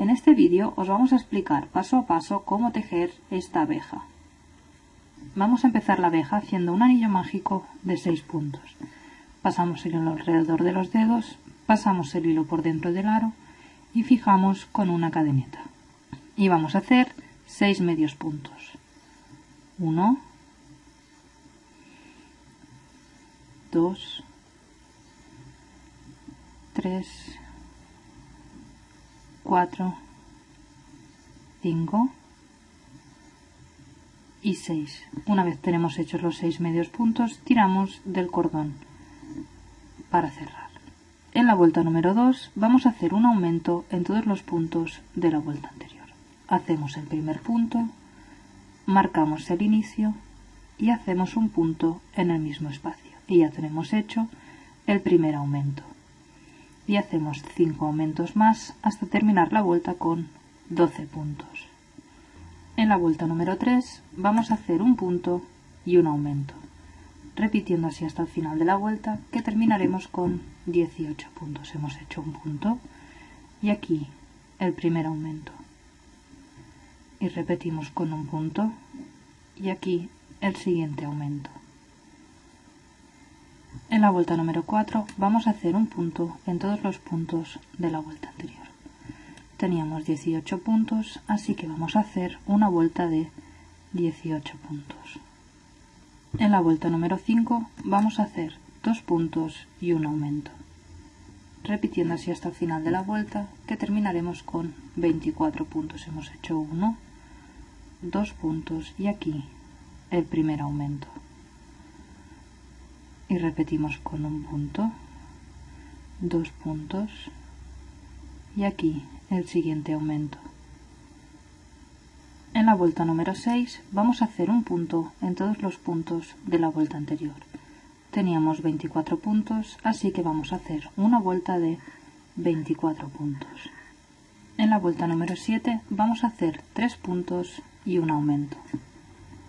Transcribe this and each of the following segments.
En este vídeo os vamos a explicar paso a paso cómo tejer esta abeja. Vamos a empezar la abeja haciendo un anillo mágico de 6 puntos. Pasamos el hilo alrededor de los dedos, pasamos el hilo por dentro del aro y fijamos con una cadeneta. Y vamos a hacer 6 medios puntos. 1, 2, 3, 4, 5 y 6. Una vez tenemos hechos los 6 medios puntos, tiramos del cordón para cerrar. En la vuelta número 2 vamos a hacer un aumento en todos los puntos de la vuelta anterior. Hacemos el primer punto, marcamos el inicio y hacemos un punto en el mismo espacio. Y ya tenemos hecho el primer aumento. Y hacemos 5 aumentos más hasta terminar la vuelta con 12 puntos. En la vuelta número 3 vamos a hacer un punto y un aumento, repitiendo así hasta el final de la vuelta que terminaremos con 18 puntos. Hemos hecho un punto y aquí el primer aumento. Y repetimos con un punto y aquí el siguiente aumento. En la vuelta número 4 vamos a hacer un punto en todos los puntos de la vuelta anterior teníamos 18 puntos, así que vamos a hacer una vuelta de 18 puntos. En la vuelta número 5 vamos a hacer dos puntos y un aumento, repitiendo así hasta el final de la vuelta, que terminaremos con 24 puntos. Hemos hecho 1, 2 puntos y aquí el primer aumento. Y repetimos con un punto, dos puntos y aquí el siguiente aumento. En la vuelta número 6 vamos a hacer un punto en todos los puntos de la vuelta anterior. Teníamos 24 puntos, así que vamos a hacer una vuelta de 24 puntos. En la vuelta número 7 vamos a hacer 3 puntos y un aumento,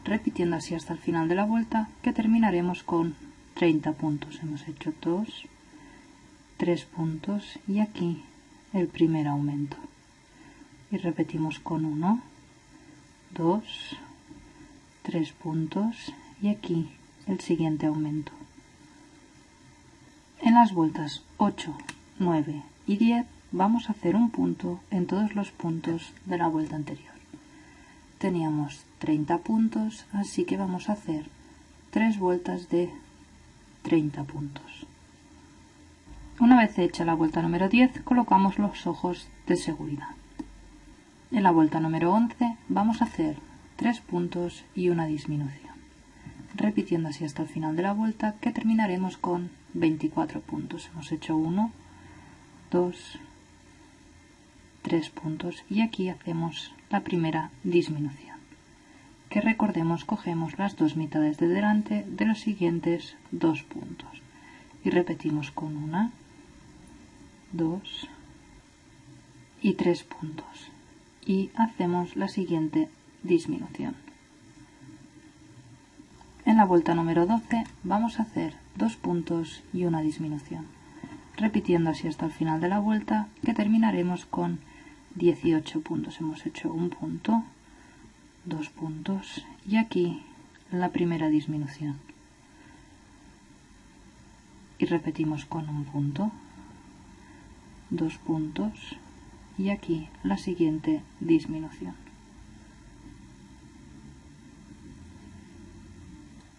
repitiendo así hasta el final de la vuelta que terminaremos con 30 puntos. Hemos hecho 2, 3 puntos y aquí el primer aumento. Y repetimos con 1 2 3 puntos y aquí el siguiente aumento. En las vueltas 8 9 y 10 vamos a hacer un punto en todos los puntos de la vuelta anterior. Teníamos 30 puntos así que vamos a hacer tres vueltas de 30 puntos una vez hecha la vuelta número 10, colocamos los ojos de seguridad. En la vuelta número 11 vamos a hacer 3 puntos y una disminución, repitiendo así hasta el final de la vuelta que terminaremos con 24 puntos. Hemos hecho 1, 2, 3 puntos y aquí hacemos la primera disminución. Que recordemos cogemos las dos mitades de delante de los siguientes dos puntos y repetimos con una 2 y 3 puntos y hacemos la siguiente disminución. En la vuelta número 12 vamos a hacer dos puntos y una disminución, repitiendo así hasta el final de la vuelta que terminaremos con 18 puntos. Hemos hecho un punto, dos puntos y aquí la primera disminución. Y repetimos con un punto, dos puntos y aquí la siguiente disminución.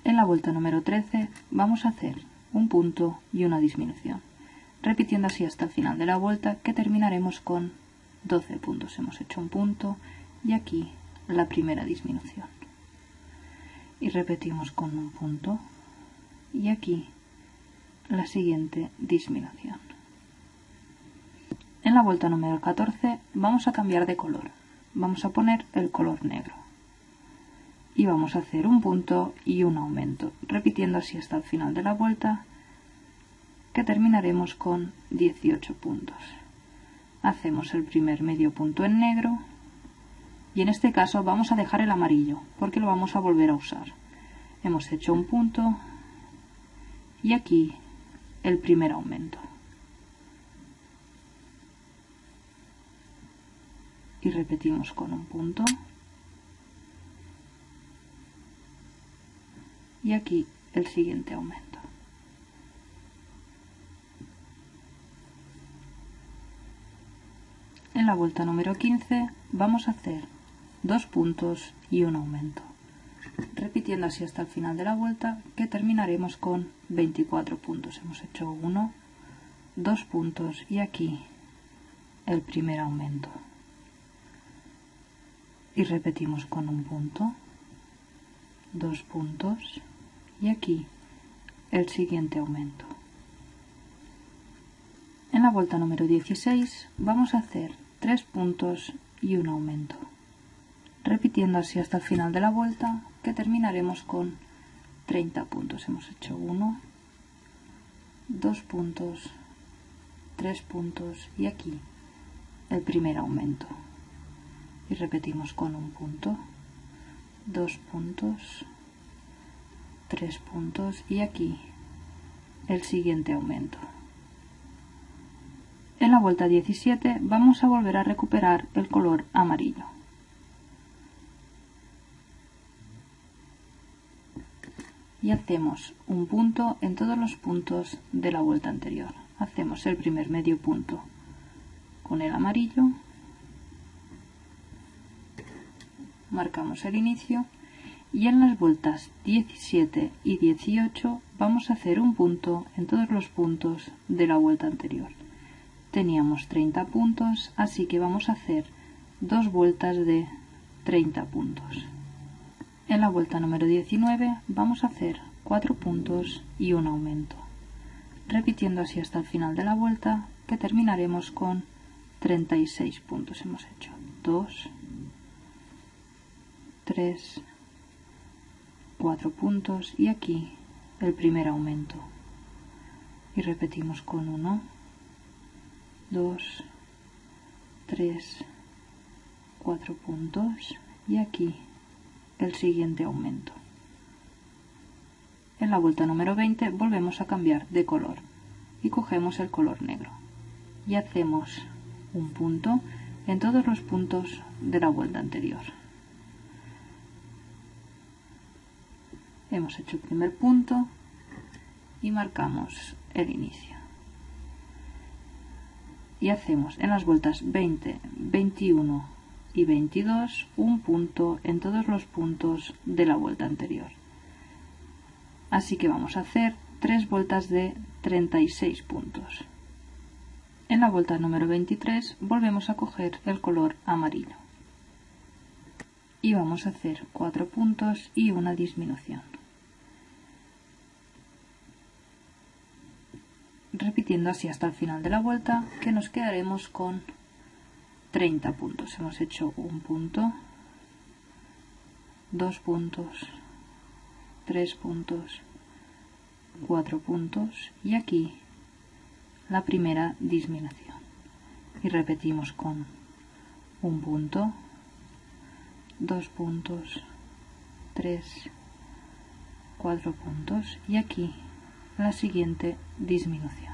En la vuelta número 13 vamos a hacer un punto y una disminución, repitiendo así hasta el final de la vuelta que terminaremos con 12 puntos. Hemos hecho un punto y aquí la primera disminución. Y repetimos con un punto y aquí la siguiente disminución. En la vuelta número 14 vamos a cambiar de color. Vamos a poner el color negro. Y vamos a hacer un punto y un aumento, repitiendo así hasta el final de la vuelta, que terminaremos con 18 puntos. Hacemos el primer medio punto en negro y en este caso vamos a dejar el amarillo porque lo vamos a volver a usar. Hemos hecho un punto y aquí el primer aumento. y repetimos con un punto y aquí el siguiente aumento en la vuelta número 15 vamos a hacer dos puntos y un aumento. Repitiendo así hasta el final de la vuelta que terminaremos con 24 puntos. Hemos hecho uno dos puntos y aquí el primer aumento. Y repetimos con un punto dos puntos y aquí el siguiente aumento. En la vuelta número 16 vamos a hacer tres puntos y un aumento repitiendo así hasta el final de la vuelta que terminaremos con 30 puntos. Hemos hecho uno dos puntos tres puntos y aquí el primer aumento. Y repetimos con un punto dos puntos tres puntos y aquí el siguiente aumento. En la vuelta 17 vamos a volver a recuperar el color amarillo y hacemos un punto en todos los puntos de la vuelta anterior hacemos el primer medio punto con el amarillo marcamos el inicio y en las vueltas 17 y 18 vamos a hacer un punto en todos los puntos de la vuelta anterior. Teníamos 30 puntos, así que vamos a hacer dos vueltas de 30 puntos. En la vuelta número 19 vamos a hacer 4 puntos y un aumento, repitiendo así hasta el final de la vuelta que terminaremos con 36 puntos. Hemos hecho 2, 3, 4 puntos y aquí el primer aumento. Y repetimos con 1, 2, 3, 4 puntos y aquí el siguiente aumento. En la vuelta número 20 volvemos a cambiar de color y cogemos el color negro y hacemos un punto en todos los puntos de la vuelta anterior. hemos hecho el primer punto y marcamos el inicio y hacemos en las vueltas 20 21 y 22 un punto en todos los puntos de la vuelta anterior. Así que vamos a hacer tres vueltas de 36 puntos. En la vuelta número 23 volvemos a coger el color amarillo. Y vamos a hacer cuatro puntos y una disminución. Repitiendo así hasta el final de la vuelta que nos quedaremos con 30 puntos hemos hecho un punto dos puntos tres puntos cuatro puntos y aquí la primera disminución y repetimos con un punto dos puntos tres cuatro puntos y aquí la siguiente disminución.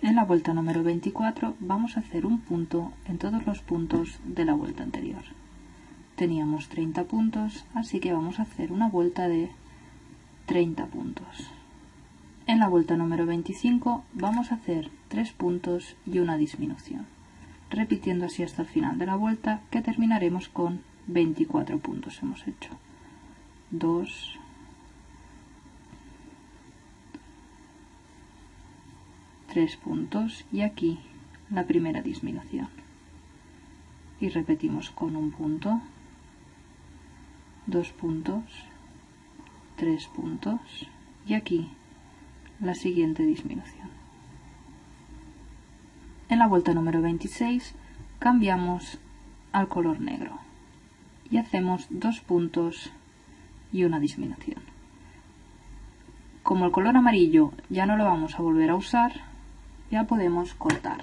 En la vuelta número 24 vamos a hacer un punto en todos los puntos de la vuelta anterior. Teníamos 30 puntos, así que vamos a hacer una vuelta de 30 puntos. En la vuelta número 25 vamos a hacer 3 puntos y una disminución, repitiendo así hasta el final de la vuelta que terminaremos con 24 puntos. Hemos hecho 2, tres puntos y aquí la primera disminución. Y repetimos con un punto dos puntos tres puntos y aquí la siguiente disminución. En la vuelta número 26 cambiamos al color negro y hacemos dos puntos y una disminución. Como el color amarillo ya no lo vamos a volver a usar ya podemos cortar.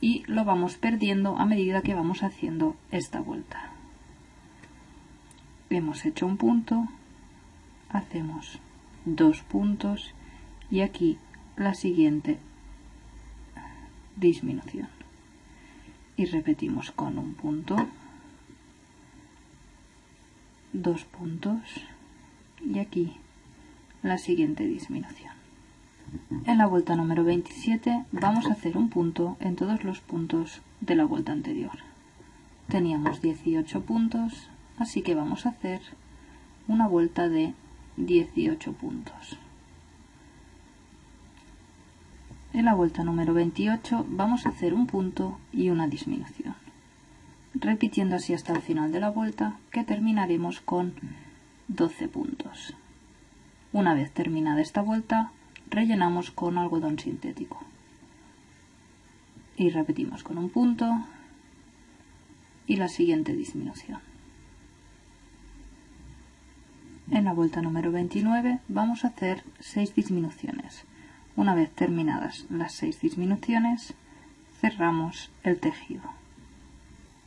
Y lo vamos perdiendo a medida que vamos haciendo esta vuelta. Hemos hecho un punto hacemos dos puntos y aquí la siguiente disminución. Y repetimos con un punto, dos puntos y aquí la siguiente disminución. En la vuelta número 27 vamos a hacer un punto en todos los puntos de la vuelta anterior. Teníamos 18 puntos, así que vamos a hacer una vuelta de 18 puntos. En la vuelta número 28 vamos a hacer un punto y una disminución, repitiendo así hasta el final de la vuelta que terminaremos con 12 puntos. Una vez terminada esta vuelta, rellenamos con algodón sintético. Y repetimos con un punto y la siguiente disminución. En la vuelta número 29 vamos a hacer 6 disminuciones. Una vez terminadas las 6 disminuciones, cerramos el tejido.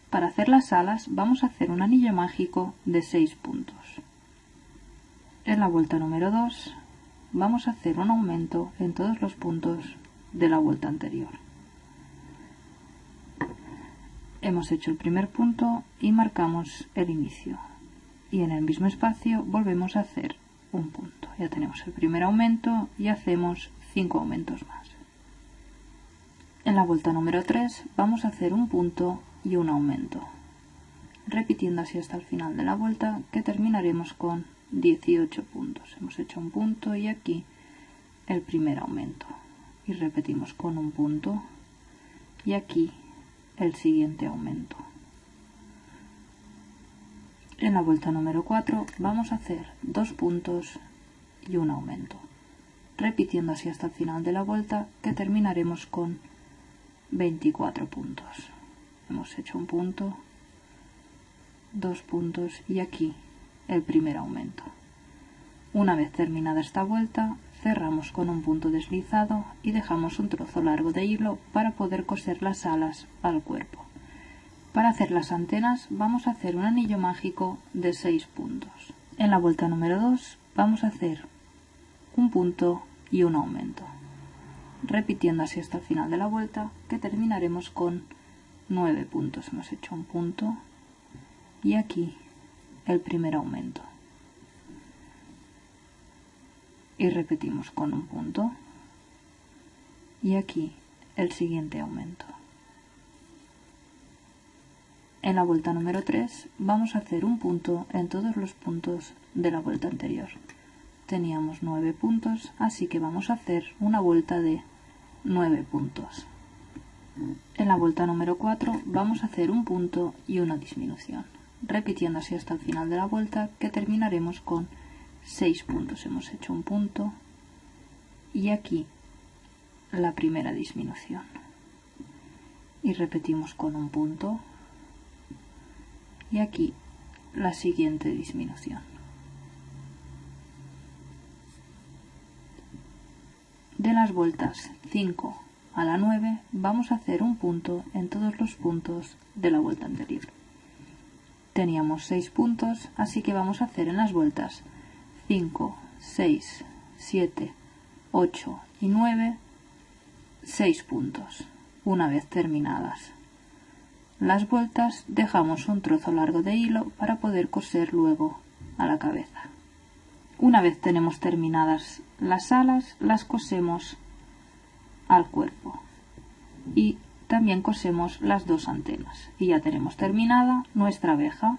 Para hacer las alas vamos a hacer un anillo mágico de 6 puntos. En la vuelta número 2 vamos a hacer un aumento en todos los puntos de la vuelta anterior. Hemos hecho el primer punto y marcamos el inicio. Y en el mismo espacio volvemos a hacer un punto. Ya tenemos el primer aumento y hacemos 5 aumentos más. En la vuelta número 3 vamos a hacer un punto y un aumento, repitiendo así hasta el final de la vuelta que terminaremos con 18 puntos. Hemos hecho un punto y aquí el primer aumento. Y repetimos con un punto y aquí el siguiente aumento. En la vuelta número 4 vamos a hacer dos puntos y un aumento, repitiendo así hasta el final de la vuelta que terminaremos con 24 puntos. Hemos hecho un punto, dos puntos y aquí el primer aumento. Una vez terminada esta vuelta, cerramos con un punto deslizado y dejamos un trozo largo de hilo para poder coser las alas al cuerpo. Para hacer las antenas vamos a hacer un anillo mágico de 6 puntos. En la vuelta número 2 vamos a hacer un punto y un aumento, repitiendo así hasta el final de la vuelta que terminaremos con 9 puntos. Hemos hecho un punto y aquí el primer aumento. Y repetimos con un punto. Y aquí el siguiente aumento. En la vuelta número 3 vamos a hacer un punto en todos los puntos de la vuelta anterior. Teníamos 9 puntos, así que vamos a hacer una vuelta de 9 puntos. En la vuelta número 4 vamos a hacer un punto y una disminución repitiendo así hasta el final de la vuelta que terminaremos con 6 puntos. Hemos hecho un punto y aquí la primera disminución. Y repetimos con un punto y aquí la siguiente disminución. De las vueltas 5 a la 9 vamos a hacer un punto en todos los puntos de la vuelta anterior. Teníamos 6 puntos, así que vamos a hacer en las vueltas 5, 6, 7, 8 y 9, 6 puntos, una vez terminadas. Las vueltas dejamos un trozo largo de hilo para poder coser luego a la cabeza. Una vez tenemos terminadas las alas, las cosemos al cuerpo y también cosemos las dos antenas. Y ya tenemos terminada nuestra abeja